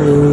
Bye.